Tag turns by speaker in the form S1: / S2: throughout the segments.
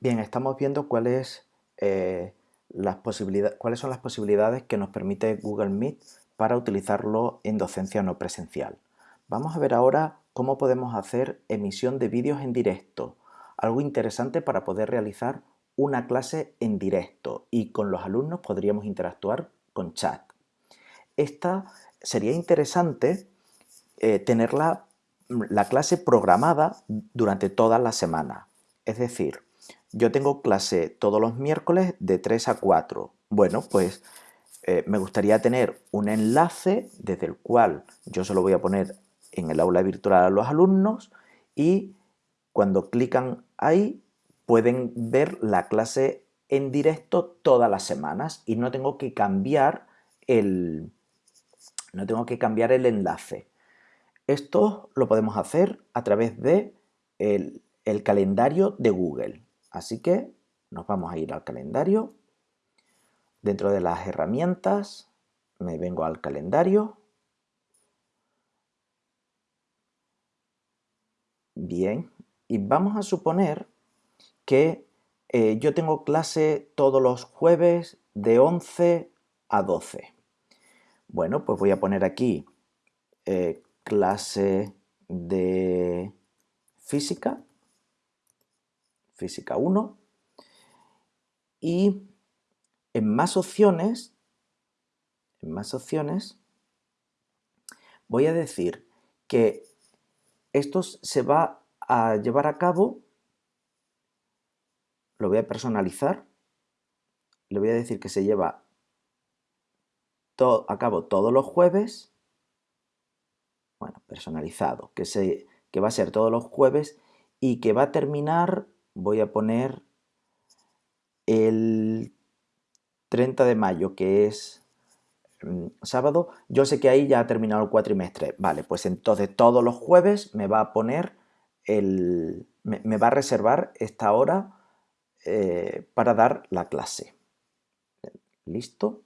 S1: Bien, estamos viendo eh, cuáles son las posibilidades que nos permite Google Meet para utilizarlo en docencia no presencial. Vamos a ver ahora cómo podemos hacer emisión de vídeos en directo, algo interesante para poder realizar una clase en directo y con los alumnos podríamos interactuar con chat. Esta sería interesante eh, tener la, clase programada durante toda la semana. Es decir, yo tengo clase todos los miércoles de 3 a 4. Bueno, pues eh, me gustaría tener un enlace desde el cual yo se lo voy a poner en el aula virtual a los alumnos y cuando clican ahí pueden ver la clase en directo todas las semanas y no tengo que cambiar el, no tengo que cambiar el enlace. Esto lo podemos hacer a través de el, calendario de Google. Así que nos vamos a ir al calendario. Dentro de las herramientas me vengo al calendario. Bien, y vamos a suponer que eh, yo tengo clase todos los jueves de 11 a 12. Bueno, pues voy a poner aquí eh, clase de física, física 1, y en más opciones, en más opciones, voy a decir que esto se va a llevar a cabo, lo voy a personalizar, le voy a decir que se lleva a cabo todos los jueves, bueno, personalizado, que, se, que va a ser todos los jueves y que va a terminar, voy a poner el 30 de mayo, que es mm, sábado, yo sé que ahí ya ha terminado el cuatrimestre. Vale, pues entonces todos los jueves me va a poner el... me, va a reservar esta hora eh, para dar la clase. ¿Listo?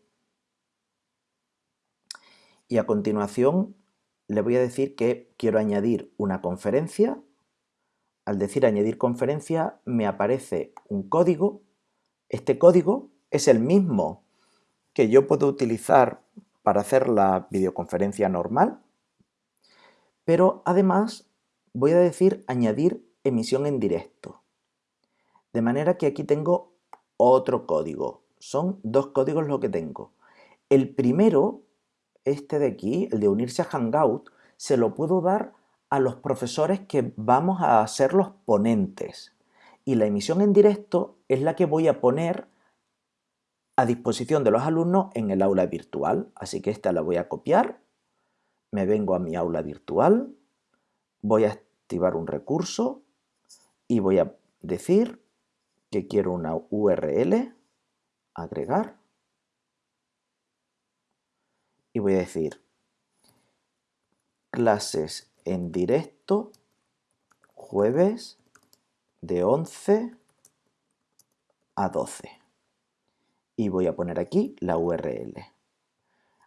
S1: y a continuación le voy a decir que quiero añadir una conferencia. Al decir añadir conferencia me aparece un código. Este código es el mismo que yo puedo utilizar para hacer la videoconferencia normal, pero además voy a decir añadir emisión en directo. De manera que aquí tengo otro código. Son dos códigos lo que tengo. El primero este de aquí, el de unirse a Hangout, se lo puedo dar a los profesores que vamos a ser los ponentes. Y la emisión en directo es la que voy a poner a disposición de los alumnos en el aula virtual. Así que esta la voy a copiar, me vengo a mi aula virtual, voy a activar un recurso y voy a decir que quiero una URL, agregar, y voy a decir clases en directo jueves de 11 a 12 y voy a poner aquí la URL.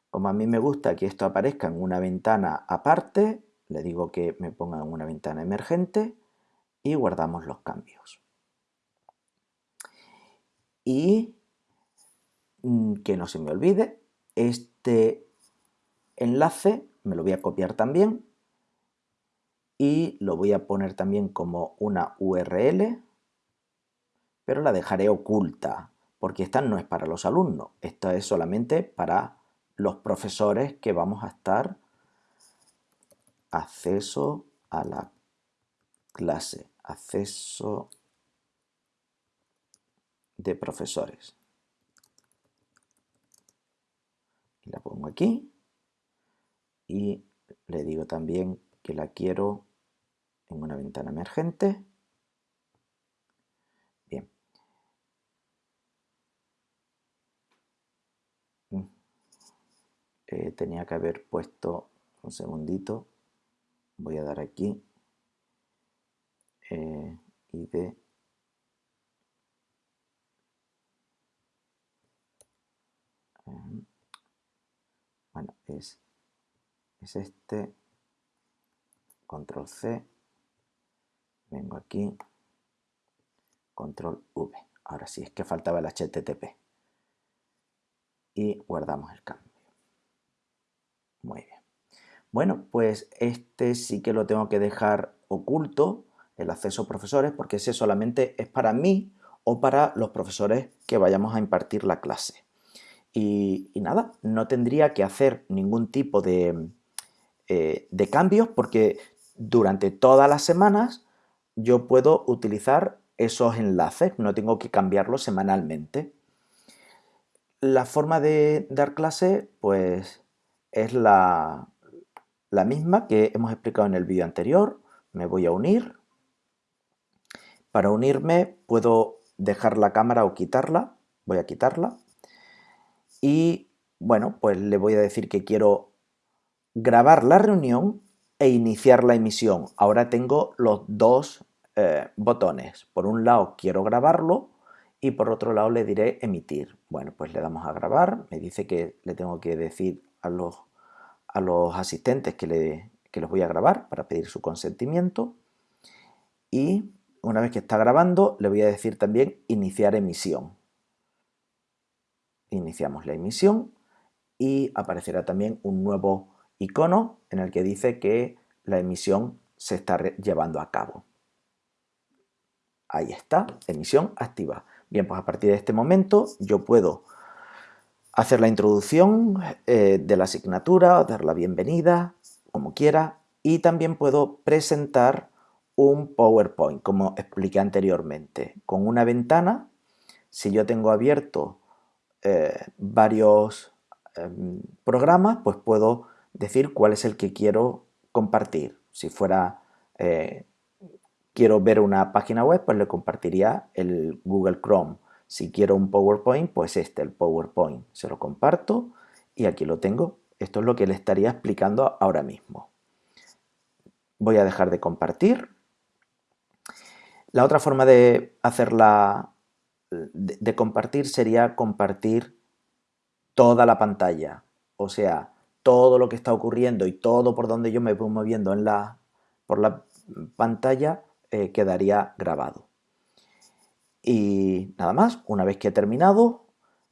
S1: Como a mí me gusta que esto aparezca en una ventana aparte, le digo que me ponga en una ventana emergente y guardamos los cambios. Y mm, que no se me olvide, este enlace, me lo voy a copiar también y lo voy a poner también como una URL, pero la dejaré oculta, porque esta no es para los alumnos, esto es solamente para los profesores que vamos a estar acceso a la clase, acceso de profesores. La pongo aquí y le digo también que la quiero en una ventana emergente. Bien. Mm. Eh, tenía que haber puesto un segundito. Voy a dar aquí eh, ID bueno, es es este, control C, vengo aquí, control V. Ahora sí, es que faltaba el HTTP. Y guardamos el cambio. Muy bien. Bueno, pues este sí que lo tengo que dejar oculto, el acceso a profesores, porque ese solamente es para mí o para los profesores que vayamos a impartir la clase. Y, nada, no tendría que hacer ningún tipo de, eh, de cambios porque durante todas las semanas yo puedo utilizar esos enlaces, no tengo que cambiarlos semanalmente. La forma de dar clase pues es la, la misma que hemos explicado en el vídeo anterior. Me voy a unir. Para unirme puedo dejar la cámara o quitarla. Voy a quitarla. Y bueno, pues le voy a decir que quiero grabar la reunión e iniciar la emisión. Ahora tengo los dos eh, botones. Por un lado quiero grabarlo y por otro lado le diré emitir. Bueno, pues le damos a grabar. Me dice que le tengo que decir a los, a los asistentes que, le, que los voy a grabar para pedir su consentimiento. Y una vez que está grabando, le voy a decir también iniciar emisión. Iniciamos la emisión y aparecerá también un nuevo icono en el que dice que la emisión se está llevando a cabo. Ahí está, emisión activa. Bien, pues a partir de este momento yo puedo hacer la introducción eh, de la asignatura, dar la bienvenida, como quiera, y también puedo presentar un PowerPoint, como expliqué anteriormente, con una ventana. Si yo tengo abierto eh, varios em, programas, pues puedo decir cuál es el que quiero compartir. Si fuera eh, quiero ver una página web, pues le compartiría el Google Chrome. Si quiero un PowerPoint, pues este, el PowerPoint. Se lo comparto y aquí lo tengo. Esto es lo que le estaría explicando ahora mismo. Voy a dejar de compartir. La otra forma de hacerla, de, de compartir sería compartir toda la pantalla. O sea, todo lo que está ocurriendo y todo por donde yo me voy moviendo en la, por la pantalla eh, quedaría grabado. Y nada más, una vez que he terminado,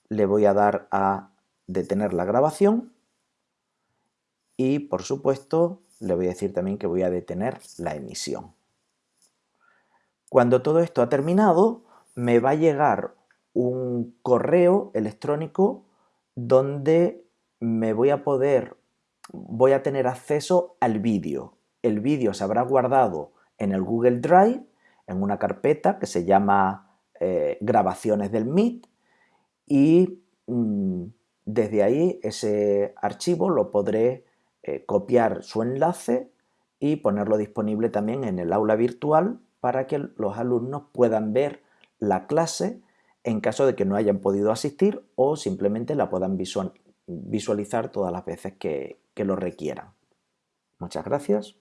S1: le voy a dar a detener la grabación y por supuesto le voy a decir también que voy a detener la emisión. Cuando todo esto ha terminado, me va a llegar un correo electrónico donde me voy a poder, voy a tener acceso al vídeo. El vídeo se habrá guardado en el Google Drive, en una carpeta que se llama eh, grabaciones del Meet y mm, desde ahí ese archivo lo podré eh, copiar su enlace y ponerlo disponible también en el aula virtual para que los alumnos puedan ver la clase en caso de que no hayan podido asistir o simplemente la puedan visualizar todas las veces que lo requieran. Muchas gracias.